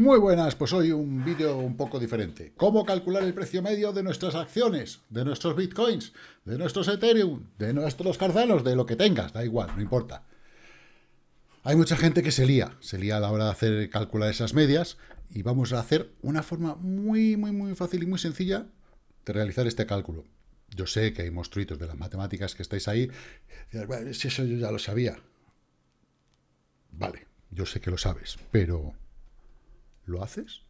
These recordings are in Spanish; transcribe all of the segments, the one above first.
Muy buenas, pues hoy un vídeo un poco diferente. ¿Cómo calcular el precio medio de nuestras acciones, de nuestros bitcoins, de nuestros Ethereum, de nuestros Cardanos, de lo que tengas? Da igual, no importa. Hay mucha gente que se lía, se lía a la hora de hacer calcular esas medias y vamos a hacer una forma muy, muy, muy fácil y muy sencilla de realizar este cálculo. Yo sé que hay monstruitos de las matemáticas que estáis ahí, si eso yo ya lo sabía. Vale, yo sé que lo sabes, pero ¿Lo haces?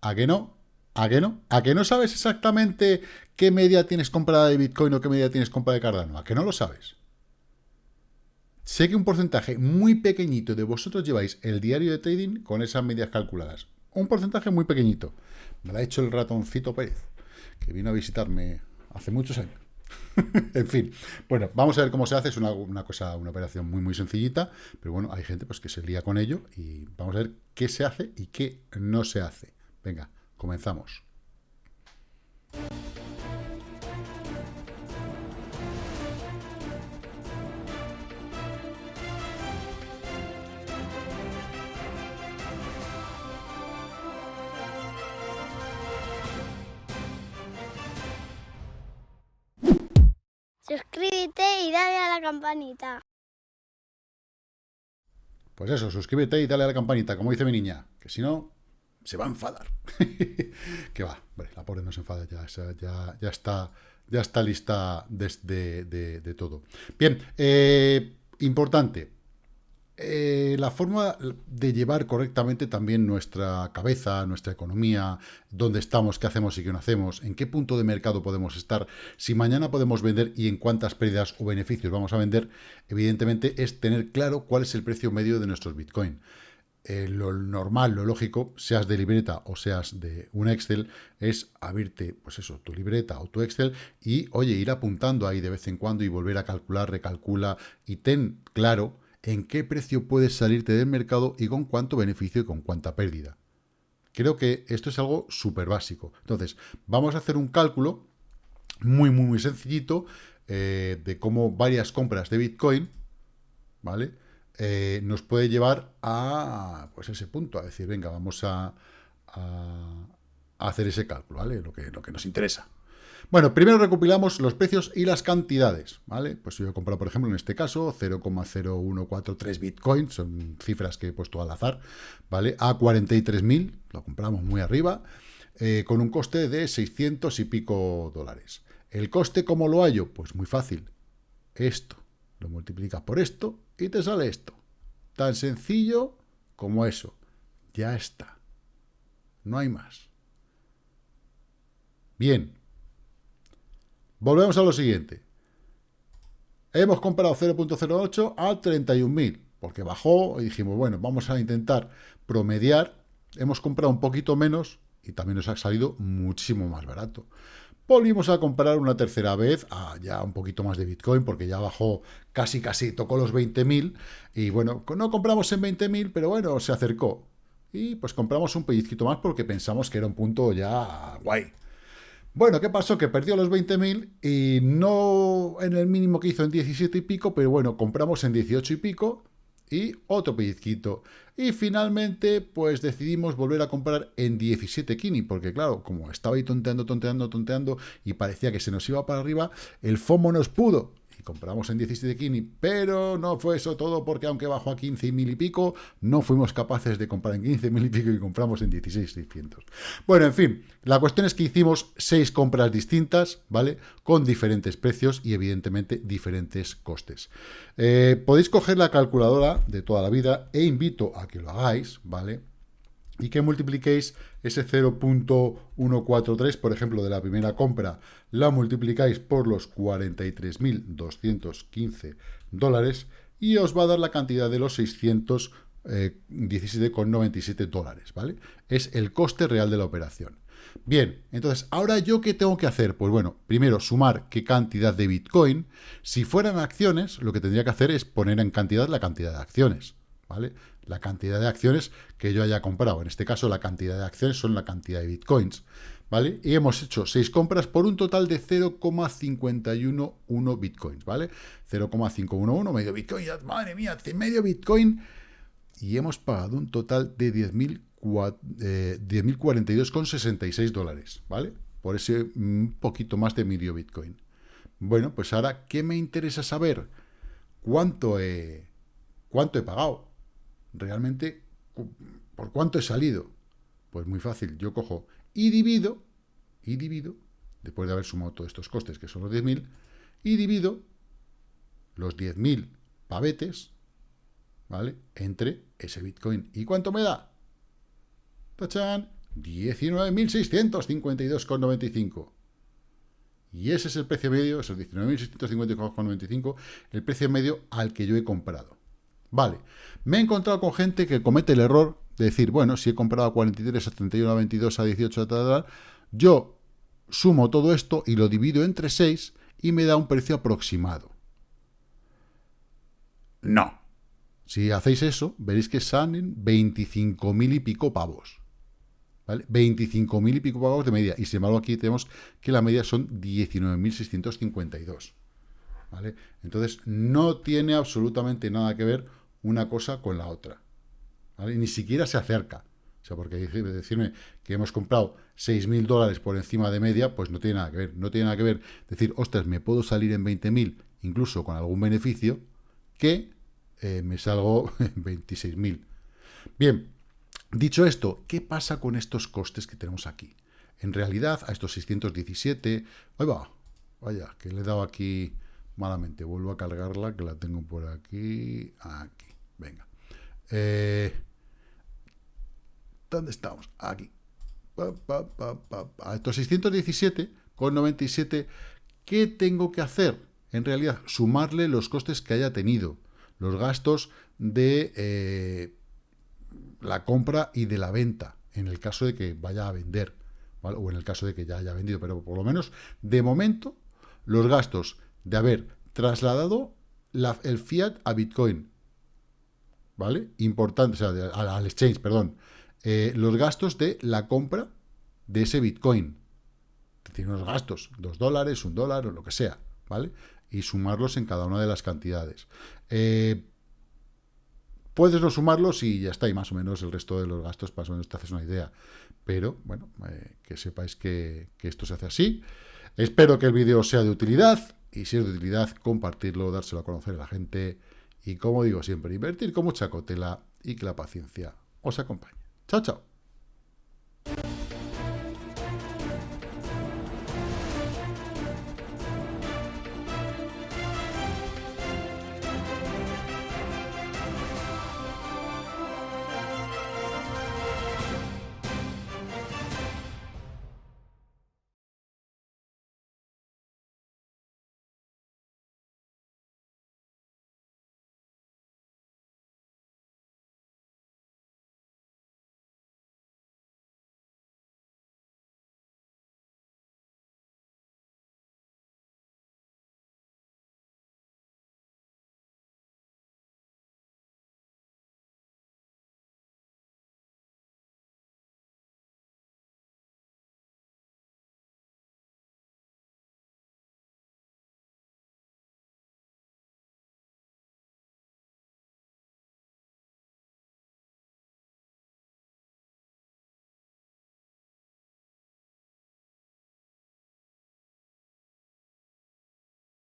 ¿A qué no? ¿A qué no? ¿A qué no sabes exactamente qué media tienes comprada de Bitcoin o qué media tienes comprada de Cardano? ¿A qué no lo sabes? Sé que un porcentaje muy pequeñito de vosotros lleváis el diario de trading con esas medias calculadas. Un porcentaje muy pequeñito. Me lo ha hecho el ratoncito Pérez, que vino a visitarme hace muchos años. en fin, bueno, vamos a ver cómo se hace. Es una, cosa, una operación muy, muy sencillita, pero bueno, hay gente pues que se lía con ello y vamos a ver qué se hace y qué no se hace. Venga, comenzamos. Campanita. Pues eso, suscríbete y dale a la campanita, como dice mi niña, que si no, se va a enfadar. que va, la pobre no se enfada, ya, ya, está, ya está lista de, de todo. Bien, eh, importante, eh, la forma de llevar correctamente también nuestra cabeza, nuestra economía, dónde estamos, qué hacemos y qué no hacemos, en qué punto de mercado podemos estar, si mañana podemos vender y en cuántas pérdidas o beneficios vamos a vender, evidentemente es tener claro cuál es el precio medio de nuestros Bitcoin. Eh, lo normal, lo lógico, seas de libreta o seas de un Excel, es abrirte, pues eso, tu libreta o tu Excel y, oye, ir apuntando ahí de vez en cuando y volver a calcular, recalcula y ten claro en qué precio puedes salirte del mercado y con cuánto beneficio y con cuánta pérdida. Creo que esto es algo súper básico. Entonces, vamos a hacer un cálculo muy, muy, muy sencillito eh, de cómo varias compras de Bitcoin, ¿vale? Eh, nos puede llevar a pues ese punto, a decir, venga, vamos a, a hacer ese cálculo, ¿vale? Lo que, lo que nos interesa. Bueno, primero recopilamos los precios y las cantidades, ¿vale? Pues yo he comprado, por ejemplo, en este caso, 0,0143 bitcoins, son cifras que he puesto al azar, ¿vale? A 43.000, lo compramos muy arriba, eh, con un coste de 600 y pico dólares. ¿El coste cómo lo hallo? Pues muy fácil. Esto, lo multiplicas por esto y te sale esto. Tan sencillo como eso. Ya está. No hay más. Bien, Volvemos a lo siguiente. Hemos comprado 0.08 a 31.000, porque bajó y dijimos, bueno, vamos a intentar promediar. Hemos comprado un poquito menos y también nos ha salido muchísimo más barato. Volvimos a comprar una tercera vez a ya un poquito más de Bitcoin, porque ya bajó casi, casi, tocó los 20.000. Y bueno, no compramos en 20.000, pero bueno, se acercó. Y pues compramos un pellizquito más porque pensamos que era un punto ya guay. Bueno, ¿qué pasó? Que perdió los 20.000 y no en el mínimo que hizo en 17 y pico, pero bueno, compramos en 18 y pico y otro pellizquito. Y finalmente, pues decidimos volver a comprar en 17 kini, porque claro, como estaba ahí tonteando, tonteando, tonteando y parecía que se nos iba para arriba, el FOMO nos pudo compramos en 17 Kini, pero no fue eso todo porque aunque bajó a 15 mil y pico, no fuimos capaces de comprar en 15 mil y pico y compramos en 16,600. Bueno, en fin, la cuestión es que hicimos seis compras distintas, ¿vale? Con diferentes precios y evidentemente diferentes costes. Eh, podéis coger la calculadora de toda la vida e invito a que lo hagáis, ¿vale? Y que multipliquéis ese 0.143, por ejemplo, de la primera compra, la multiplicáis por los 43.215 dólares y os va a dar la cantidad de los 617,97 dólares, ¿vale? Es el coste real de la operación. Bien, entonces, ¿ahora yo qué tengo que hacer? Pues bueno, primero sumar qué cantidad de Bitcoin. Si fueran acciones, lo que tendría que hacer es poner en cantidad la cantidad de acciones, ¿vale? la cantidad de acciones que yo haya comprado. En este caso, la cantidad de acciones son la cantidad de bitcoins. ¿Vale? Y hemos hecho seis compras por un total de 0,511 bitcoins, ¿vale? 0,511, medio bitcoin, madre mía, medio bitcoin. Y hemos pagado un total de 10.042,66 dólares, ¿vale? Por ese un poquito más de medio Bitcoin. Bueno, pues ahora, ¿qué me interesa saber? ¿Cuánto he, cuánto he pagado? Realmente, ¿por cuánto he salido? Pues muy fácil, yo cojo y divido, y divido, después de haber sumado todos estos costes, que son los 10.000, y divido los 10.000 pavetes, ¿vale? Entre ese Bitcoin. ¿Y cuánto me da? ¡Tachán! 19.652,95. Y ese es el precio medio, esos 19.652,95, el precio medio al que yo he comprado. Vale, me he encontrado con gente que comete el error de decir, bueno, si he comprado a 43, a 31, a 22, a 18, a tal, yo sumo todo esto y lo divido entre 6 y me da un precio aproximado. No. Si hacéis eso, veréis que salen 25.000 y pico pavos. ¿vale? 25.000 y pico pavos de media. Y sin embargo aquí tenemos que la media son 19.652. ¿vale? Entonces no tiene absolutamente nada que ver una cosa con la otra. Ni siquiera se acerca. O sea, porque decirme que hemos comprado 6.000 dólares por encima de media, pues no tiene nada que ver. No tiene nada que ver decir, ostras, me puedo salir en 20.000, incluso con algún beneficio, que eh, me salgo en 26.000. Bien, Dicho esto, ¿qué pasa con estos costes que tenemos aquí? En realidad, a estos 617... Ahí va, vaya, que le he dado aquí malamente. Vuelvo a cargarla, que la tengo por aquí. Aquí, venga. Eh, ¿Dónde estamos? Aquí. a estos 617 con 97, ¿qué tengo que hacer? En realidad, sumarle los costes que haya tenido. Los gastos de... Eh, la compra y de la venta, en el caso de que vaya a vender, o en el caso de que ya haya vendido, pero por lo menos, de momento, los gastos de haber trasladado el fiat a Bitcoin, ¿vale? Importante, o sea, al, exchange, perdón. Eh, los gastos de la compra de ese Bitcoin. Tiene unos gastos, dos dólares, un dólar o lo que sea, ¿vale? Y sumarlos en cada una de las cantidades. Eh, Puedes no sumarlos y ya está, y más o menos el resto de los gastos, más o menos te haces una idea. Pero, bueno, eh, que sepáis que, que esto se hace así. Espero que el vídeo sea de utilidad, y si es de utilidad, compartirlo, dárselo a conocer a la gente, y como digo siempre, invertir con mucha cautela y que la paciencia os acompañe. Chao, chao.